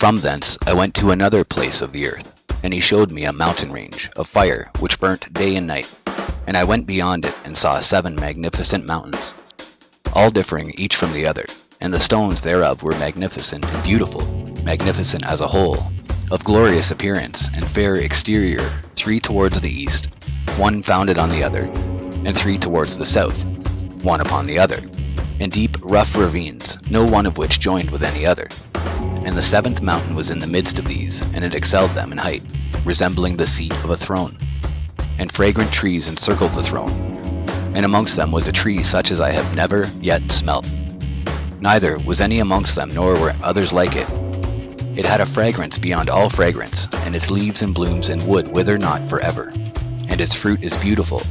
From thence I went to another place of the earth, and he showed me a mountain range of fire which burnt day and night. And I went beyond it and saw seven magnificent mountains, all differing each from the other, and the stones thereof were magnificent and beautiful, magnificent as a whole, of glorious appearance and fair exterior, three towards the east, one founded on the other, and three towards the south, one upon the other, and deep rough ravines, no one of which joined with any other. And the seventh mountain was in the midst of these, and it excelled them in height, resembling the seat of a throne. And fragrant trees encircled the throne, and amongst them was a tree such as I have never yet smelt. Neither was any amongst them, nor were others like it. It had a fragrance beyond all fragrance, and its leaves and blooms and wood wither not forever. And its fruit is beautiful,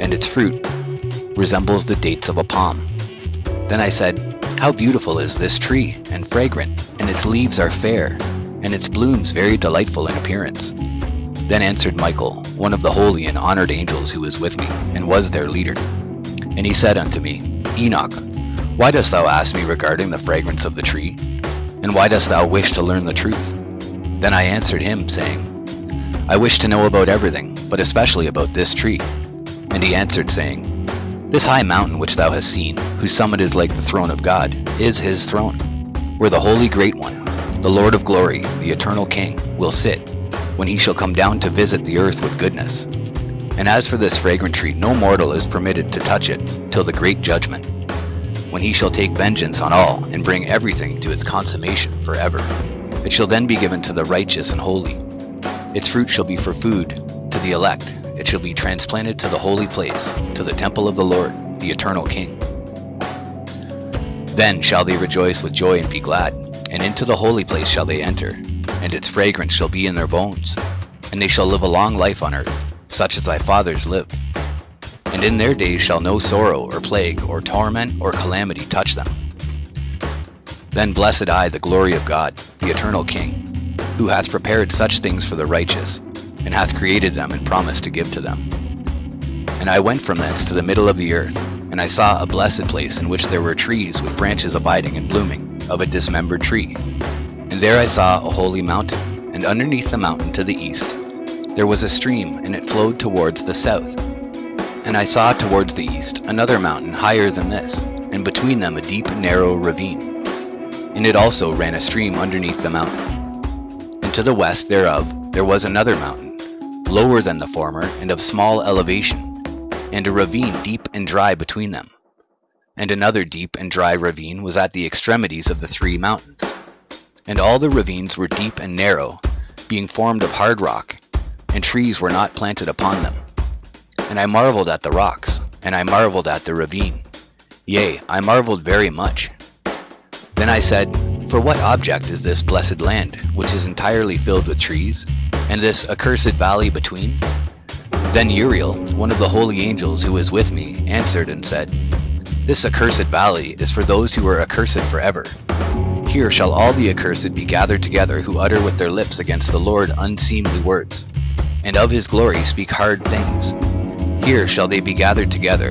and its fruit resembles the dates of a palm. Then I said, How beautiful is this tree, and fragrant, and its leaves are fair, and its blooms very delightful in appearance. Then answered Michael, one of the holy and honored angels who was with me, and was their leader. And he said unto me, Enoch, why dost thou ask me regarding the fragrance of the tree? And why dost thou wish to learn the truth? Then I answered him, saying, I wish to know about everything, but especially about this tree. And he answered, saying, This high mountain which thou hast seen, whose summit is like the throne of God, is his throne, where the holy great one, the Lord of glory, the eternal King, will sit, when he shall come down to visit the earth with goodness. And as for this fragrant tree, no mortal is permitted to touch it till the great judgment, when he shall take vengeance on all, and bring everything to its consummation forever. It shall then be given to the righteous and holy. Its fruit shall be for food the elect. It shall be transplanted to the holy place, to the temple of the Lord, the eternal King. Then shall they rejoice with joy and be glad, and into the holy place shall they enter, and its fragrance shall be in their bones. And they shall live a long life on earth, such as thy fathers lived. And in their days shall no sorrow, or plague, or torment, or calamity touch them. Then blessed I the glory of God, the eternal King, who hath prepared such things for the righteous, and hath created them and promised to give to them. And I went from thence to the middle of the earth, and I saw a blessed place in which there were trees with branches abiding and blooming, of a dismembered tree. And there I saw a holy mountain, and underneath the mountain to the east there was a stream, and it flowed towards the south. And I saw towards the east another mountain higher than this, and between them a deep narrow ravine. And it also ran a stream underneath the mountain. And to the west thereof there was another mountain, lower than the former, and of small elevation, and a ravine deep and dry between them. And another deep and dry ravine was at the extremities of the three mountains. And all the ravines were deep and narrow, being formed of hard rock, and trees were not planted upon them. And I marveled at the rocks, and I marveled at the ravine. Yea, I marveled very much. Then I said, For what object is this blessed land, which is entirely filled with trees, and this accursed valley between? Then Uriel, one of the holy angels who was with me, answered and said, This accursed valley is for those who are accursed forever. Here shall all the accursed be gathered together who utter with their lips against the Lord unseemly words, and of his glory speak hard things. Here shall they be gathered together,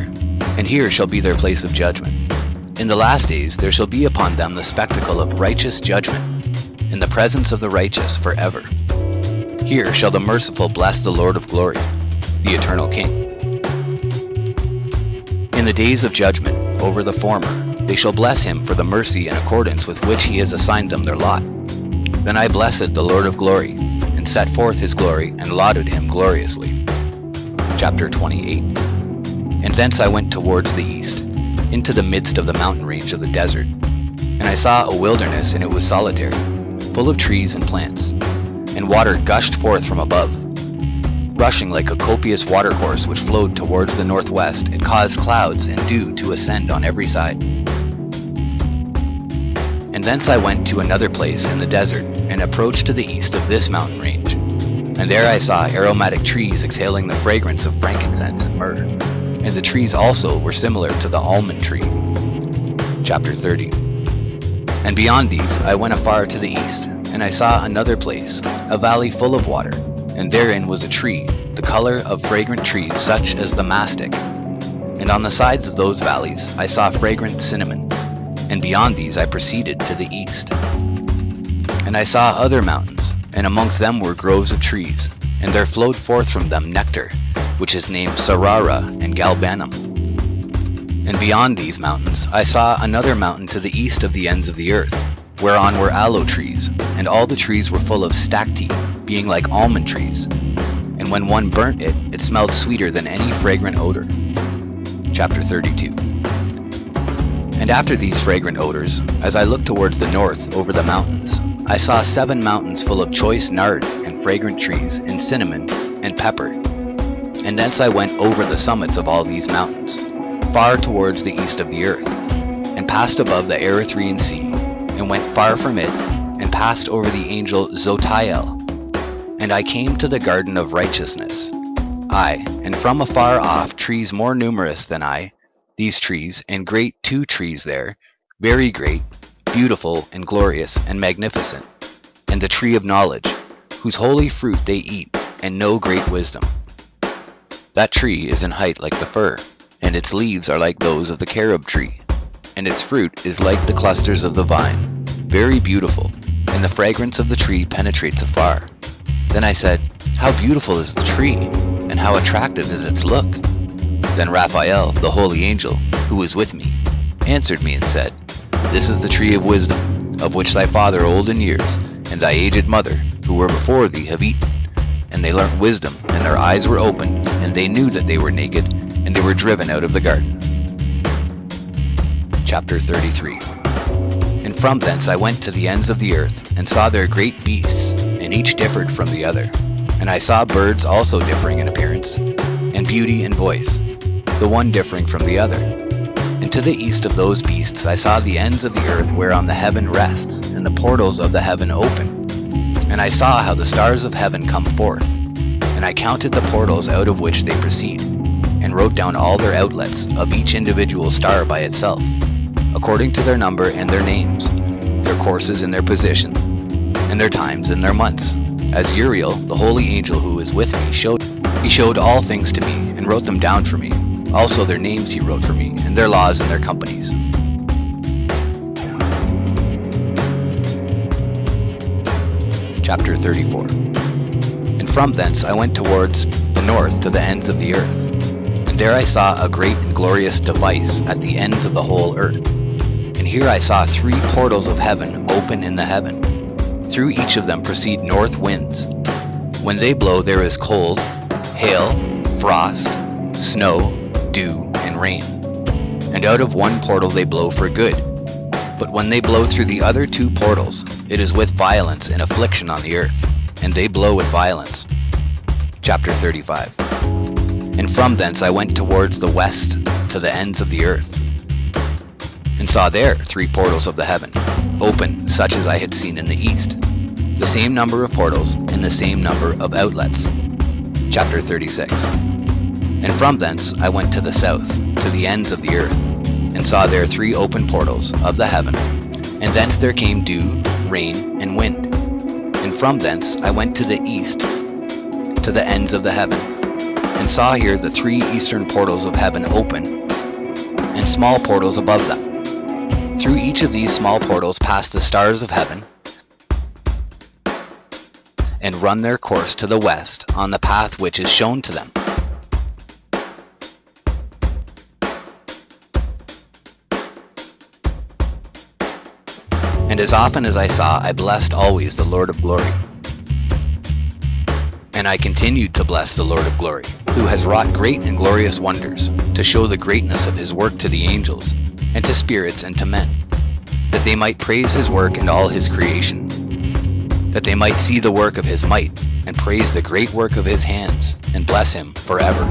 and here shall be their place of judgment. In the last days there shall be upon them the spectacle of righteous judgment, in the presence of the righteous forever. Here shall the merciful bless the Lord of glory, the eternal King. In the days of judgment over the former, they shall bless him for the mercy in accordance with which he has assigned them their lot. Then I blessed the Lord of glory, and set forth his glory, and lauded him gloriously. Chapter 28 And thence I went towards the east, into the midst of the mountain range of the desert. And I saw a wilderness, and it was solitary, full of trees and plants. And water gushed forth from above, rushing like a copious watercourse which flowed towards the northwest, and caused clouds and dew to ascend on every side. And thence I went to another place in the desert, and approached to the east of this mountain range. And there I saw aromatic trees exhaling the fragrance of frankincense and myrrh. And the trees also were similar to the almond tree. Chapter 30 And beyond these I went afar to the east, and I saw another place, a valley full of water, and therein was a tree, the color of fragrant trees such as the mastic. And on the sides of those valleys I saw fragrant cinnamon, and beyond these I proceeded to the east. And And I saw other mountains, and amongst them were groves of trees, and there flowed forth from them nectar, which is named Sarara and Galbanum. And beyond these mountains I saw another mountain to the east of the ends of the earth, whereon were aloe trees, and all the trees were full of stacte, being like almond trees. And when one burnt it, it smelled sweeter than any fragrant odor. Chapter 32 And after these fragrant odors, as I looked towards the north over the mountains, I saw seven mountains full of choice nard and fragrant trees, and cinnamon, and pepper. And thence I went over the summits of all these mountains, far towards the east of the earth, and passed above the Erythraean Sea, and went far from it, and passed over the angel Zotiel. And I came to the garden of righteousness. I, and from afar off trees more numerous than I, these trees, and great two trees there, very great, beautiful, and glorious, and magnificent, and the tree of knowledge, whose holy fruit they eat, and know great wisdom. That tree is in height like the fir, and its leaves are like those of the carob tree, and its fruit is like the clusters of the vine, very beautiful, and the fragrance of the tree penetrates afar. Then I said, How beautiful is the tree, and how attractive is its look. Then Raphael, the holy angel, who was with me, answered me and said, This is the tree of wisdom, of which thy father old in years, and thy aged mother, who were before thee, have eaten. And they learnt wisdom, and their eyes were opened, and they knew that they were naked, and they were driven out of the garden. Chapter 33 And from thence I went to the ends of the earth, and saw there great beasts, and each differed from the other. And I saw birds also differing in appearance, and beauty and voice, the one differing from the other. And to the east of those beasts I saw the ends of the earth whereon the heaven rests, and the portals of the heaven open. And I saw how the stars of heaven come forth, and I counted the portals out of which they proceed, and wrote down all their outlets of each individual star by itself, according to their number and their names, their courses and their position, and their times and their months, as Uriel, the holy angel who is with me, showed. He showed all things to me, and wrote them down for me. Also their names he wrote for me, and their laws and their companies. Chapter 34 And from thence I went towards the north to the ends of the earth. And there I saw a great and glorious device at the ends of the whole earth. And here I saw three portals of heaven open in the heaven. Through each of them proceed north winds. When they blow there is cold, hail, frost, snow, dew, and rain. And out of one portal they blow for good. But when they blow through the other two portals, it is with violence and affliction on the earth, and they blow with violence. Chapter 35 And from thence I went towards the west to the ends of the earth, and saw there three portals of the heaven, open such as I had seen in the east, the same number of portals and the same number of outlets. Chapter 36 And from thence I went to the south, to the ends of the earth, and saw there three open portals of the heaven, and thence there came dew, rain, and wind. And from thence I went to the east, to the ends of the heaven, and saw here the three eastern portals of heaven open, and small portals above them. Through each of these small portals pass the stars of heaven, and run their course to the west on the path which is shown to them. And as often as I saw, I blessed always the Lord of glory. And I continued to bless the Lord of glory, who has wrought great and glorious wonders, to show the greatness of his work to the angels, and to spirits and to men, that they might praise his work and all his creation, that they might see the work of his might, and praise the great work of his hands, and bless him forever.